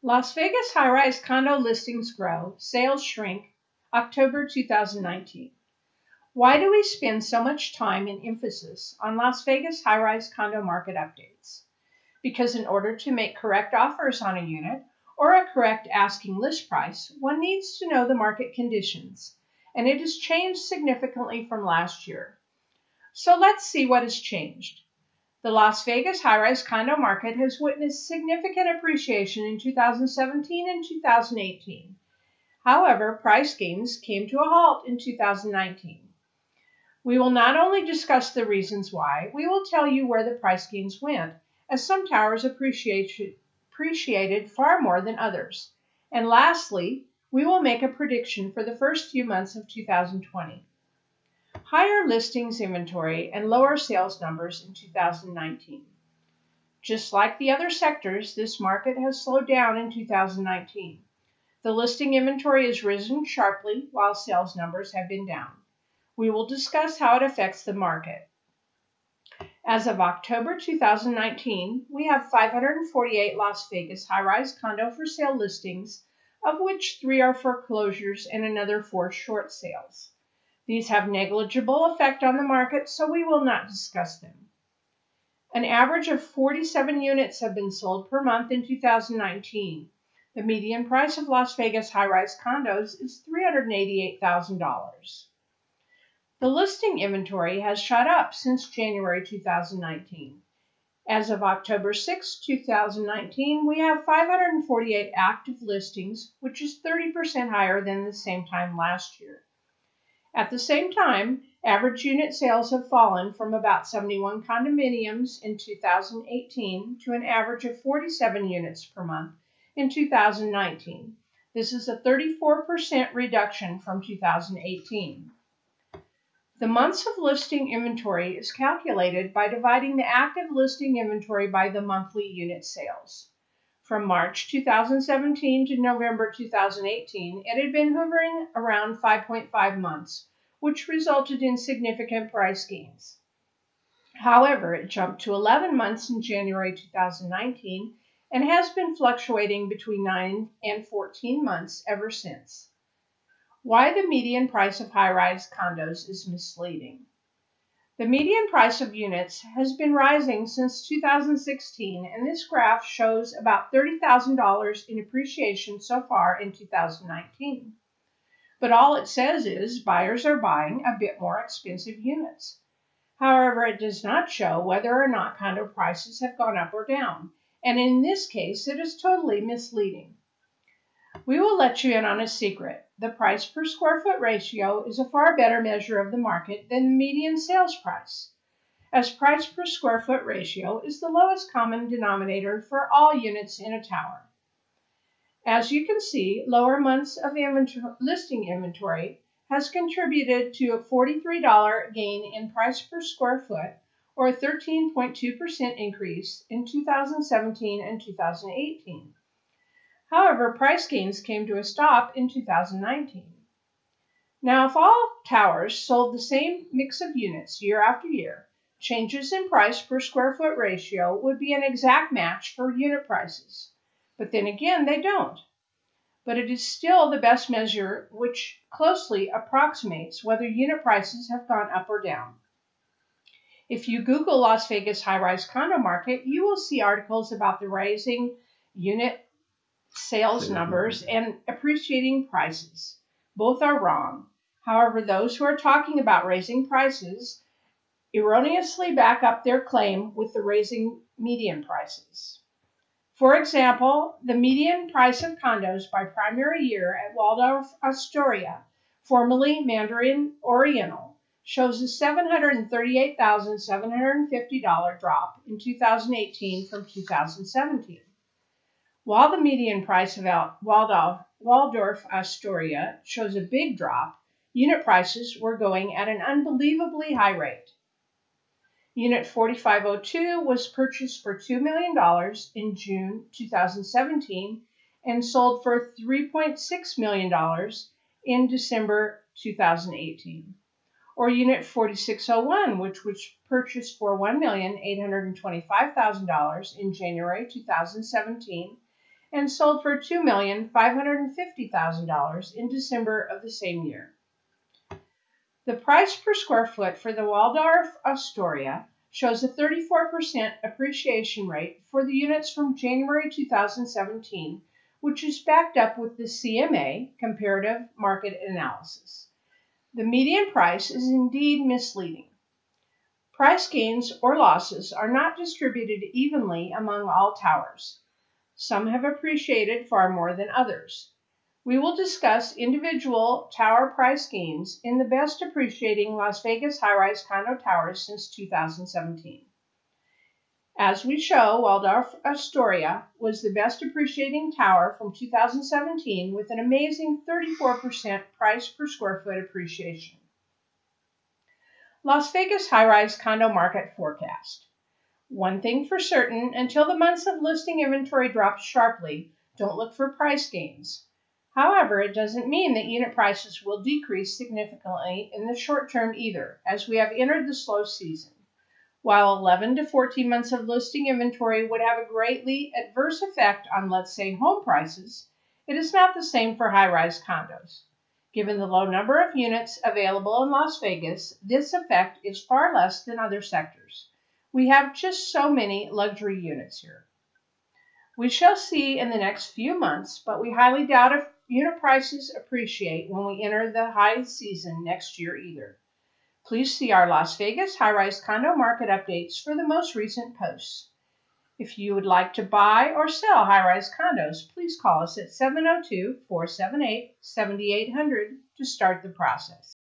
Las Vegas high rise condo listings grow, sales shrink, October 2019. Why do we spend so much time and emphasis on Las Vegas high rise condo market updates? Because in order to make correct offers on a unit or a correct asking list price, one needs to know the market conditions, and it has changed significantly from last year. So let's see what has changed. The Las Vegas high-rise condo market has witnessed significant appreciation in 2017 and 2018. However, price gains came to a halt in 2019. We will not only discuss the reasons why, we will tell you where the price gains went, as some towers appreciated far more than others. And lastly, we will make a prediction for the first few months of 2020 higher listings inventory, and lower sales numbers in 2019. Just like the other sectors, this market has slowed down in 2019. The listing inventory has risen sharply while sales numbers have been down. We will discuss how it affects the market. As of October 2019, we have 548 Las Vegas high rise condo for sale listings, of which three are foreclosures and another four short sales. These have negligible effect on the market, so we will not discuss them. An average of 47 units have been sold per month in 2019. The median price of Las Vegas high-rise condos is $388,000. The listing inventory has shot up since January 2019. As of October 6, 2019, we have 548 active listings, which is 30% higher than the same time last year. At the same time, average unit sales have fallen from about 71 condominiums in 2018 to an average of 47 units per month in 2019. This is a 34% reduction from 2018. The months of listing inventory is calculated by dividing the active listing inventory by the monthly unit sales. From March 2017 to November 2018, it had been hovering around 5.5 months, which resulted in significant price gains. However, it jumped to 11 months in January 2019 and has been fluctuating between 9 and 14 months ever since. Why the median price of high rise condos is misleading. The median price of units has been rising since 2016, and this graph shows about $30,000 in appreciation so far in 2019. But all it says is buyers are buying a bit more expensive units. However, it does not show whether or not condo prices have gone up or down, and in this case, it is totally misleading. We will let you in on a secret. The price per square foot ratio is a far better measure of the market than the median sales price, as price per square foot ratio is the lowest common denominator for all units in a tower. As you can see, lower months of listing inventory has contributed to a $43 gain in price per square foot or a 13.2% increase in 2017 and 2018. However, price gains came to a stop in 2019. Now, if all towers sold the same mix of units year after year, changes in price per square foot ratio would be an exact match for unit prices. But then again, they don't. But it is still the best measure which closely approximates whether unit prices have gone up or down. If you Google Las Vegas high rise condo market, you will see articles about the rising unit sales numbers and appreciating prices. Both are wrong. However, those who are talking about raising prices erroneously back up their claim with the raising median prices. For example, the median price of condos by primary year at Waldorf Astoria, formerly Mandarin Oriental, shows a $738,750 drop in 2018 from 2017. While the median price of Waldorf, Waldorf Astoria shows a big drop, unit prices were going at an unbelievably high rate. Unit 4502 was purchased for $2 million in June 2017 and sold for $3.6 million in December 2018. Or Unit 4601, which was purchased for $1,825,000 in January 2017 and sold for $2,550,000 in December of the same year. The price per square foot for the Waldorf Astoria shows a 34% appreciation rate for the units from January 2017, which is backed up with the CMA, Comparative Market Analysis. The median price is indeed misleading. Price gains or losses are not distributed evenly among all towers. Some have appreciated far more than others. We will discuss individual tower price gains in the best appreciating Las Vegas high-rise condo towers since 2017. As we show, Waldorf Astoria was the best appreciating tower from 2017 with an amazing 34% price per square foot appreciation. Las Vegas high-rise condo market forecast. One thing for certain, until the months of listing inventory drop sharply, don't look for price gains. However, it doesn't mean that unit prices will decrease significantly in the short term either, as we have entered the slow season. While 11 to 14 months of listing inventory would have a greatly adverse effect on, let's say, home prices, it is not the same for high rise condos. Given the low number of units available in Las Vegas, this effect is far less than other sectors. We have just so many luxury units here. We shall see in the next few months, but we highly doubt if unit prices appreciate when we enter the high season next year either. Please see our Las Vegas high-rise condo market updates for the most recent posts. If you would like to buy or sell high-rise condos, please call us at 702-478-7800 to start the process.